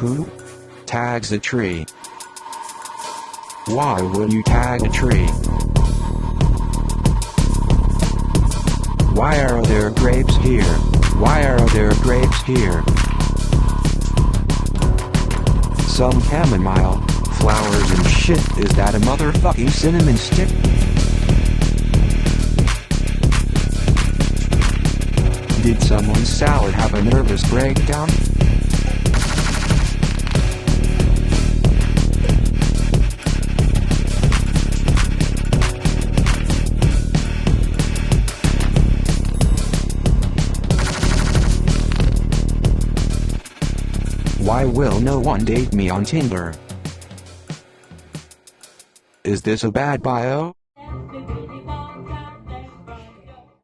Who tags a tree? Why will you tag a tree? Why are there grapes here? Why are there grapes here? Some chamomile, flowers and shit. Is that a motherfucking cinnamon stick? Did someone's salad have a nervous breakdown? Why will no one date me on Tinder? Is this a bad bio?